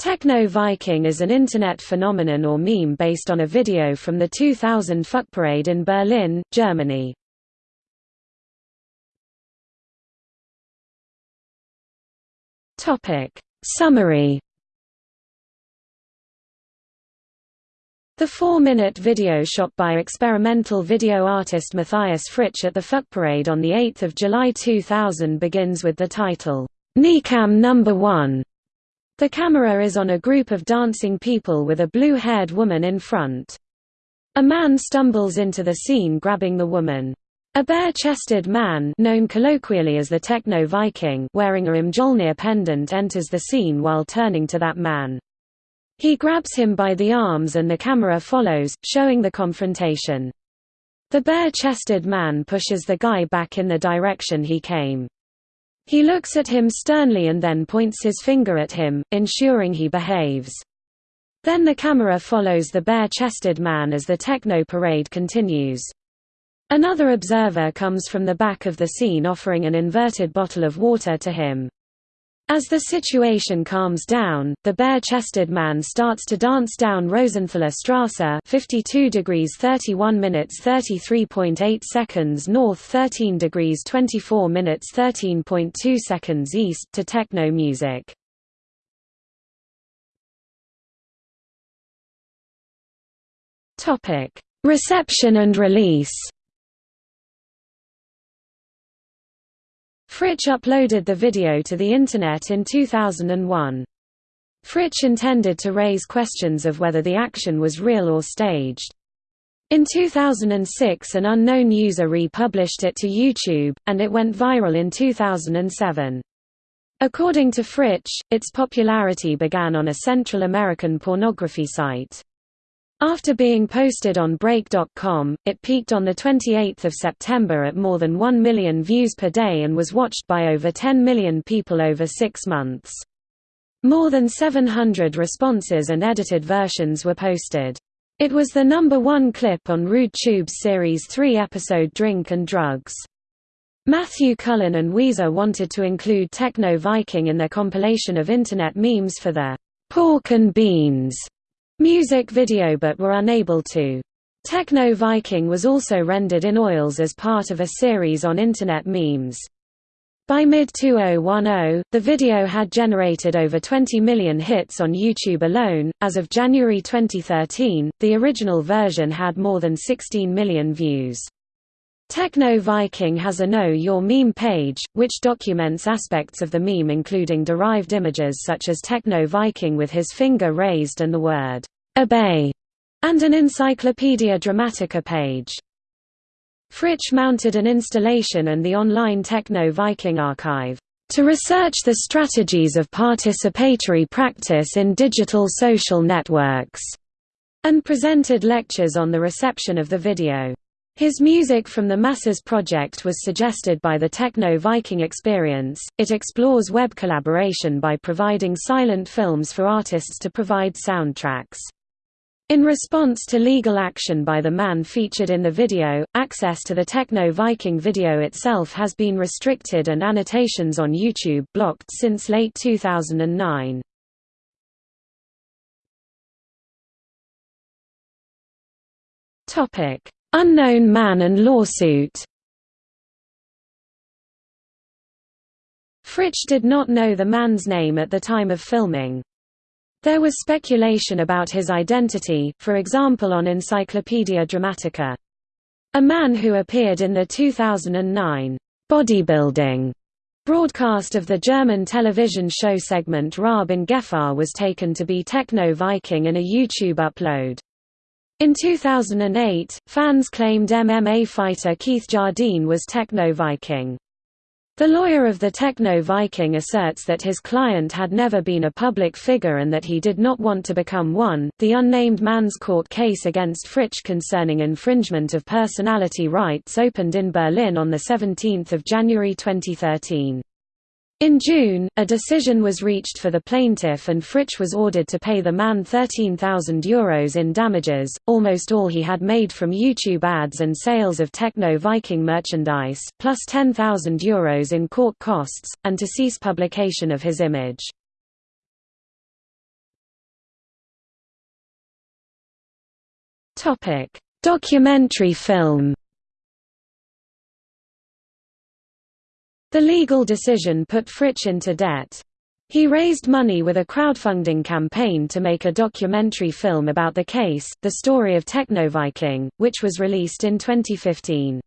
Techno Viking is an Internet phenomenon or meme based on a video from the 2000 Fuck Parade in Berlin, Germany. Topic. Summary. The four-minute video shot by experimental video artist Matthias Fritsch at the Fuck Parade on 8 July 2000 begins with the title, "'Kneecam Number 1' The camera is on a group of dancing people with a blue-haired woman in front. A man stumbles into the scene grabbing the woman. A bare-chested man known colloquially as the Techno-Viking wearing a Mjolnir pendant enters the scene while turning to that man. He grabs him by the arms and the camera follows, showing the confrontation. The bare-chested man pushes the guy back in the direction he came. He looks at him sternly and then points his finger at him, ensuring he behaves. Then the camera follows the bare-chested man as the techno parade continues. Another observer comes from the back of the scene offering an inverted bottle of water to him. As the situation calms down, the bare-chested man starts to dance down Rosenthaler Strasse 52 degrees 31 minutes 33.8 seconds north 13 degrees 24 minutes 13.2 seconds east to techno music. Reception and release Fritsch uploaded the video to the Internet in 2001. Fritsch intended to raise questions of whether the action was real or staged. In 2006 an unknown user republished it to YouTube, and it went viral in 2007. According to Fritsch, its popularity began on a Central American pornography site. After being posted on Break.com, it peaked on 28 September at more than 1 million views per day and was watched by over 10 million people over six months. More than 700 responses and edited versions were posted. It was the number one clip on Rude Tube's Series 3 episode Drink and Drugs. Matthew Cullen and Weezer wanted to include Techno Viking in their compilation of Internet memes for their Pork and Beans music video but were unable to. Techno Viking was also rendered in oils as part of a series on Internet memes. By mid-2010, the video had generated over 20 million hits on YouTube alone. As of January 2013, the original version had more than 16 million views. Techno Viking has a Know Your Meme page, which documents aspects of the meme including derived images such as Techno Viking with his finger raised and the word, obey, and an Encyclopedia Dramatica page. Fritsch mounted an installation and the online Techno Viking archive, to research the strategies of participatory practice in digital social networks, and presented lectures on the reception of the video. His music from the Masses project was suggested by the Techno Viking experience. It explores web collaboration by providing silent films for artists to provide soundtracks. In response to legal action by the man featured in the video, access to the Techno Viking video itself has been restricted and annotations on YouTube blocked since late 2009. Topic: Unknown man and lawsuit Fritsch did not know the man's name at the time of filming. There was speculation about his identity, for example on Encyclopedia Dramatica. A man who appeared in the 2009 bodybuilding broadcast of the German television show segment Raab in Gefahr was taken to be Techno Viking in a YouTube upload. In 2008, fans claimed MMA fighter Keith Jardine was Techno Viking. The lawyer of the Techno Viking asserts that his client had never been a public figure and that he did not want to become one. The unnamed man's court case against Fritsch concerning infringement of personality rights opened in Berlin on 17 January 2013. In June, a decision was reached for the plaintiff and Fritsch was ordered to pay the man €13,000 in damages, almost all he had made from YouTube ads and sales of Techno Viking merchandise, plus €10,000 in court costs, and to cease publication of his image. Documentary film The legal decision put Fritsch into debt. He raised money with a crowdfunding campaign to make a documentary film about the case, The Story of Technoviking, which was released in 2015.